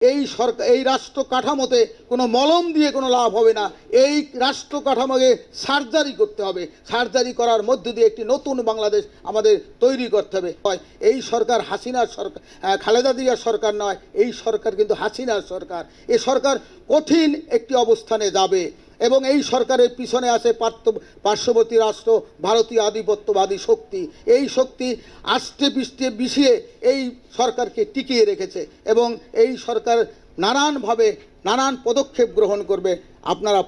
এই সরকার, এই রাষ্ট্র কাঠামোতে কোনো মলম দিয়ে কোনো লাভ হবে না। এই রাষ্ট্র কাঠামোকে সার্জারি করতে হবে। সার্জারি করার মধ্য দিয়ে একটি নতুন বাংলাদেশ আমাদের তৈরি করতে হবে। হয় এই সরকার হাসিনার সরকার খালেদা জিয়ার সরকার নয়, এই সরকার কিন্তু হাসিনার সরকার। এ সরকার কঠিন একটি অবস্থানে যাবে। এবং এই সরকারের পিছনে আছে পার্থ পার্শ্ববর্তী রাষ্ট্র, ভারতীয় আধিপত্যবাদী শক্তি। এই শক্তি আষ্টে পৃষ্ঠে বিষিয়ে এই সরকারকে টিকিয়ে রেখেছে এবং এই সরকার নানানভাবে নানান পদক্ষেপ গ্রহণ করবে। আপনারা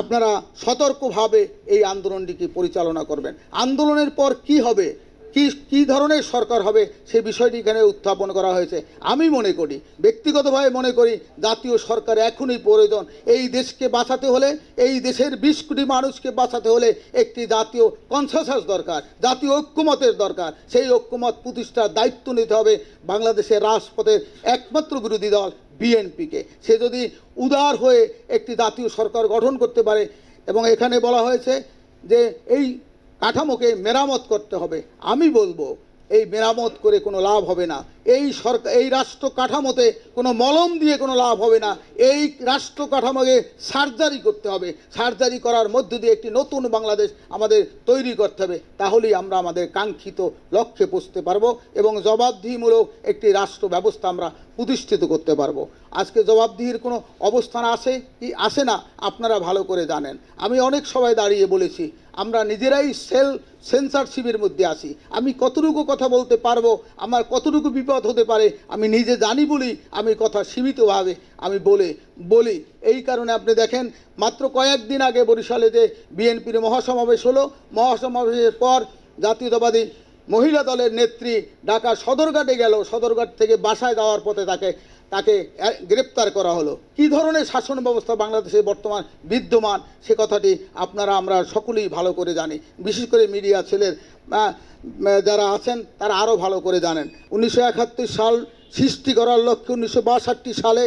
আপনারা সতর্কভাবে এই আন্দোলনটিকে পরিচালনা করবেন। আন্দোলনের পর কি হবে? কি, কী ধরনের সরকার হবে সে বিষয়টি এখানে উত্থাপন করা হয়েছে? আমি মনে করি, ব্যক্তিগতভাবে মনে করি, জাতীয় সরকার এখনই প্রয়োজন। এই দেশকে বাঁচাতে হলে, এই দেশের বিশ কোটি মানুষকে বাঁচাতে হলে একটি জাতীয় কনসেসাস দরকার, জাতীয় ঐক্যমতের দরকার। সেই ঐক্যমত প্রতিষ্ঠার দায়িত্ব নিতে হবে বাংলাদেশের রাজপথের একমাত্র বিরোধী দল বিএনপিকে। সে যদি উদার হয়ে একটি জাতীয় সরকার গঠন করতে পারে, এবং এখানে বলা হয়েছে যে এই কাঠামোকে মেরামত করতে হবে। আমি বলব, এই মেরামত করে কোনো লাভ হবে না। এই সরকার এই রাষ্ট্র কাঠামোতে কোনো মলম দিয়ে কোনো লাভ হবে না। এই রাষ্ট্র কাঠামোকে সার্জারি করতে হবে। সার্জারি করার মধ্য দিয়ে একটি নতুন বাংলাদেশ আমাদের তৈরি করতে হবে। তাহলেই আমরা আমাদের কাঙ্ক্ষিত লক্ষ্যে পৌঁছতে পারব এবং জবাবদিহিমূলক একটি রাষ্ট্র ব্যবস্থা আমরা প্রতিষ্ঠিত করতে পারব। আজকে জবাবদিহির কোনো অবস্থান আসে কি, আসে না, আপনারা ভালো করে জানেন। আমি অনেক সবাই দাঁড়িয়ে বলেছি আমরা নিজেরাই সেল সেন্সারশিপের মধ্যে আসি আমি কতটুকু কথা বলতে পারব, আমার কতটুকু বিপদ হতে পারে, আমি নিজে জানি বলি, আমি কথা সীমিতভাবে আমি বলে, বলি। এই কারণে আপনি দেখেন, মাত্র কয়েকদিন আগে বরিশালে যে বিএনপির মহাসমাবেশ হলো, মহাসমাবেশের পর জাতীয়তাবাদী মহিলা দলের নেত্রী ঢাকা সদরঘাটে গেল, সদরঘাট থেকে বাসায় যাওয়ার পথে তাকে তাকে গ্রেপ্তার করা হলো। কি ধরনের শাসন ব্যবস্থা বাংলাদেশে বর্তমান বিদ্যমান? সে কথাটি আপনারা, আমরা সকলেই ভালো করে জানি। বিশেষ করে মিডিয়া ছেলের যারা আছেন, তারা আরও ভালো করে জানেন। উনিশশো একাত্তর সাল সৃষ্টি করার লক্ষ্যে উনিশশো বাষট্টি সালে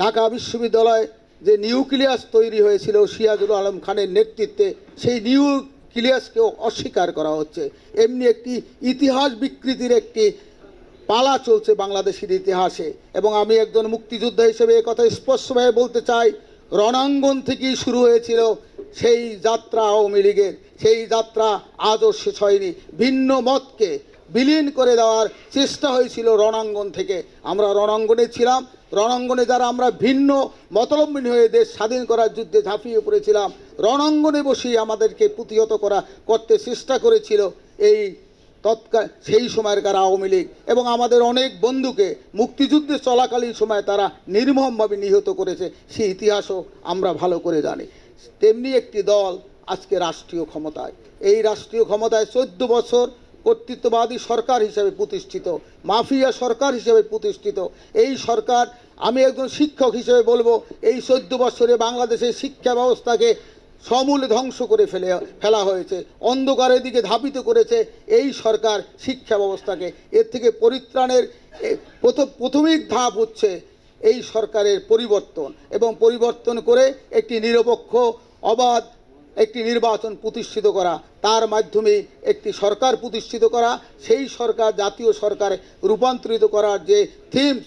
ঢাকা বিশ্ববিদ্যালয় যে নিউক্লিয়াস তৈরি হয়েছিল সিয়াজুল আলম খানের নেতৃত্বে, সেই নিউক্লিয়াসকেও অস্বীকার করা হচ্ছে। এমনি একটি ইতিহাস বিকৃতির একটি পালা চলছে বাংলাদেশের ইতিহাসে। এবং আমি একজন মুক্তিযোদ্ধা হিসেবে কথা স্পষ্টভাবে বলতে চাই, রণাঙ্গন থেকেই শুরু হয়েছিল সেই যাত্রা আওয়ামী লীগের। সেই যাত্রা আজও শেষ হয়নি। ভিন্ন মতকে বিলীন করে দেওয়ার চেষ্টা হয়েছিল রণাঙ্গন থেকে। আমরা রণাঙ্গনে ছিলাম। রণাঙ্গনে যারা আমরা ভিন্ন মতলম্বিনী হয়ে দেশ স্বাধীন করার যুদ্ধে ঝাঁপিয়ে পড়েছিলাম, রণাঙ্গনে বসেই আমাদেরকে প্রতিহত করা, করতে চেষ্টা করেছিল এই তৎকাল, সেই সময়কার আওয়ামী লীগ এবং আমাদের অনেক বন্ধুকে মুক্তিযুদ্ধে চলাকালীন সময় তারা নির্মমভাবে নিহত করেছে সেই ইতিহাসও আমরা ভালো করে জানি। তেমনি একটি দল আজকে রাষ্ট্রীয় ক্ষমতায়। এই রাষ্ট্রীয় ক্ষমতায় চোদ্দ বছর কর্তৃত্ববাদী সরকার হিসেবে প্রতিষ্ঠিত, মাফিয়া সরকার হিসেবে প্রতিষ্ঠিত। এই সরকার, আমি একজন শিক্ষক হিসেবে বলব, এই চোদ্দ বছরে বাংলাদেশের শিক্ষা ব্যবস্থাকে সমূলে ধ্বংস করে ফেলে, ফেলা হয়েছে। অন্ধকারের দিকে ধাবিত করেছে এই সরকার শিক্ষা ব্যবস্থাকে। এর থেকে পরিত্রাণের প্রথম প্রাথমিক ধাপ হচ্ছে এই সরকারের পরিবর্তন এবং পরিবর্তন করে একটি নিরপেক্ষ, অবাধ একটি নির্বাচন প্রতিষ্ঠিত করা। তার মাধ্যমে একটি সরকার প্রতিষ্ঠিত করা, সেই সরকার জাতীয় সরকারে রূপান্তরিত করার যে থিমস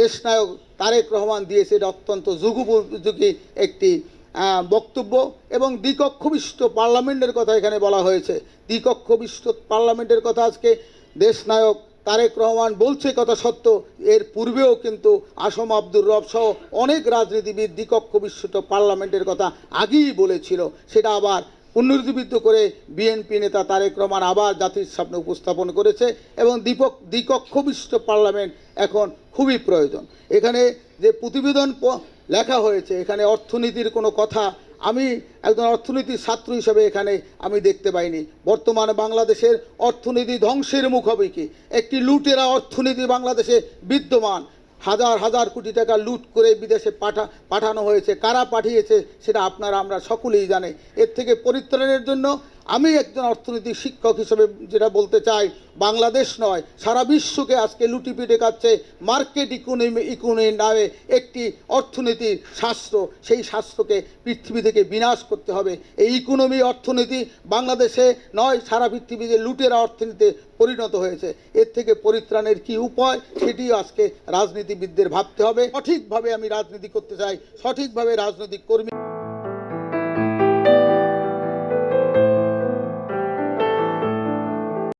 দেশনায়ক তারেক রহমান দিয়েছে, এটা অত্যন্ত যুগোপযোগী একটি বক্তব্য এবং দ্বিকক্ষবিষ্ট পার্লামেন্টের কথা এখানে বলা হয়েছে। দ্বিকক্ষবিষ্ট পার্লামেন্টের কথা আজকে দেশনায়ক তারেক রহমান বলছে কথা সত্য, এর পূর্বেও কিন্তু আসম আব্দুর রব সহ অনেক রাজনীতিবিদ দ্বিকক্ষ পার্লামেন্টের কথা আগেই বলেছিল। সেটা আবার পুনরুজ্জীবিত করে বিএনপি নেতা তারেক রহমান আবার জাতির সামনে উপস্থাপন করেছে এবং দীপক দ্বিকক্ষ বিশিষ্ট পার্লামেন্ট এখন খুবই প্রয়োজন। এখানে যে প্রতিবেদন লেখা হয়েছে, এখানে অর্থনীতির কোনো কথা আমি একজন অর্থনীতির ছাত্র হিসেবে এখানে আমি দেখতে পাইনি। বর্তমানে বাংলাদেশের অর্থনীতি ধ্বংসের মুখোমুখি একটি লুটেরা অর্থনীতি বাংলাদেশে বিদ্যমান। হাজার হাজার কোটি টাকা লুট করে বিদেশে পাঠা, পাঠানো হয়েছে। কারা পাঠিয়েছে, সেটা আপনারা, আমরা সকলেই জানে। এর থেকে পরিত্রাণের জন্য আমি একজন অর্থনৈতিক শিক্ষক হিসেবে যেটা বলতে চাই, বাংলাদেশ নয়, সারা বিশ্বকে আজকে লুটিপিটে খাচ্ছে মার্কেট ইকোনমি ইকোনমি নামে একটি অর্থনীতির শাস্ত্র। সেই শাস্ত্রকে পৃথিবী থেকে বিনাশ করতে হবে। এই ইকোনমি অর্থনীতি বাংলাদেশে নয়, সারা পৃথিবীতে লুটেরা অর্থনীতিতে পরিণত হয়েছে। এর থেকে পরিত্রাণের কি উপায়, সেটিও আজকে রাজনীতিবিদদের ভাবতে হবে। সঠিকভাবে আমি রাজনীতি করতে চাই, সঠিকভাবে রাজনৈতিক কর্মী